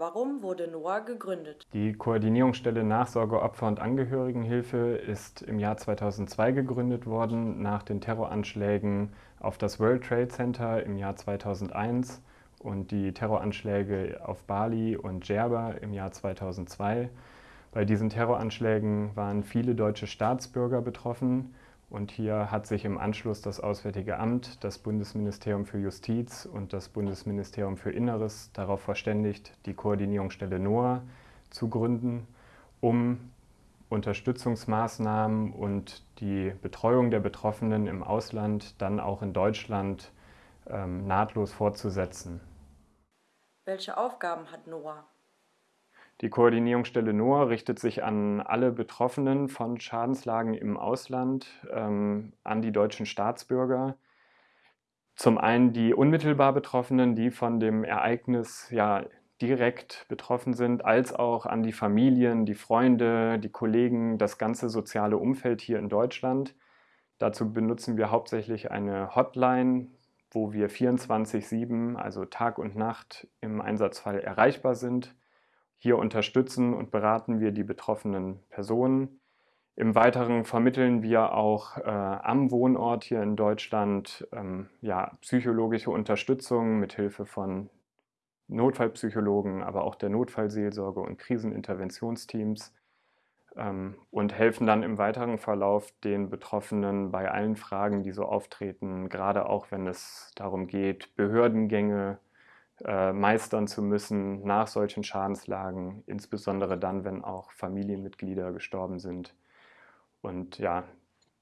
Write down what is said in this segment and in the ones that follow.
Warum wurde NOAH gegründet? Die Koordinierungsstelle Nachsorge Opfer- und Angehörigenhilfe ist im Jahr 2002 gegründet worden, nach den Terroranschlägen auf das World Trade Center im Jahr 2001 und die Terroranschläge auf Bali und Djerba im Jahr 2002. Bei diesen Terroranschlägen waren viele deutsche Staatsbürger betroffen und hier hat sich im Anschluss das Auswärtige Amt, das Bundesministerium für Justiz und das Bundesministerium für Inneres darauf verständigt, die Koordinierungsstelle NOAA zu gründen, um Unterstützungsmaßnahmen und die Betreuung der Betroffenen im Ausland dann auch in Deutschland ähm, nahtlos fortzusetzen. Welche Aufgaben hat NOAA? Die Koordinierungsstelle NOAA richtet sich an alle Betroffenen von Schadenslagen im Ausland, ähm, an die deutschen Staatsbürger. Zum einen die unmittelbar Betroffenen, die von dem Ereignis ja direkt betroffen sind, als auch an die Familien, die Freunde, die Kollegen, das ganze soziale Umfeld hier in Deutschland. Dazu benutzen wir hauptsächlich eine Hotline, wo wir 24-7, also Tag und Nacht im Einsatzfall erreichbar sind hier unterstützen und beraten wir die betroffenen Personen. Im Weiteren vermitteln wir auch äh, am Wohnort hier in Deutschland ähm, ja, psychologische Unterstützung mit Hilfe von Notfallpsychologen, aber auch der Notfallseelsorge und Kriseninterventionsteams ähm, und helfen dann im weiteren Verlauf den Betroffenen bei allen Fragen, die so auftreten, gerade auch wenn es darum geht, Behördengänge äh, meistern zu müssen nach solchen Schadenslagen, insbesondere dann, wenn auch Familienmitglieder gestorben sind. Und ja,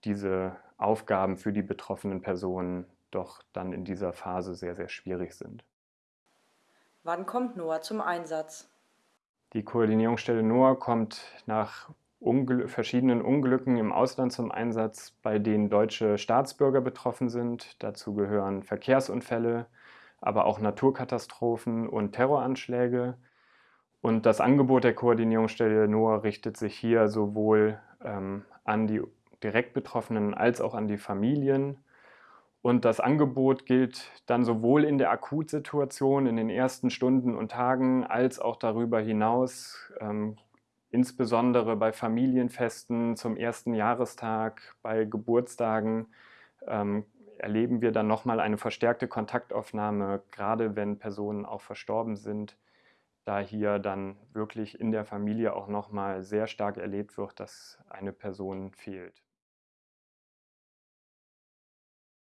diese Aufgaben für die betroffenen Personen doch dann in dieser Phase sehr, sehr schwierig sind. Wann kommt NOAA zum Einsatz? Die Koordinierungsstelle NOAA kommt nach Ungl verschiedenen Unglücken im Ausland zum Einsatz, bei denen deutsche Staatsbürger betroffen sind. Dazu gehören Verkehrsunfälle, aber auch Naturkatastrophen und Terroranschläge. Und das Angebot der Koordinierungsstelle NOAA richtet sich hier sowohl ähm, an die direkt Betroffenen als auch an die Familien. Und das Angebot gilt dann sowohl in der Akutsituation, in den ersten Stunden und Tagen, als auch darüber hinaus, ähm, insbesondere bei Familienfesten zum ersten Jahrestag, bei Geburtstagen, ähm, erleben wir dann nochmal eine verstärkte Kontaktaufnahme, gerade wenn Personen auch verstorben sind, da hier dann wirklich in der Familie auch nochmal sehr stark erlebt wird, dass eine Person fehlt.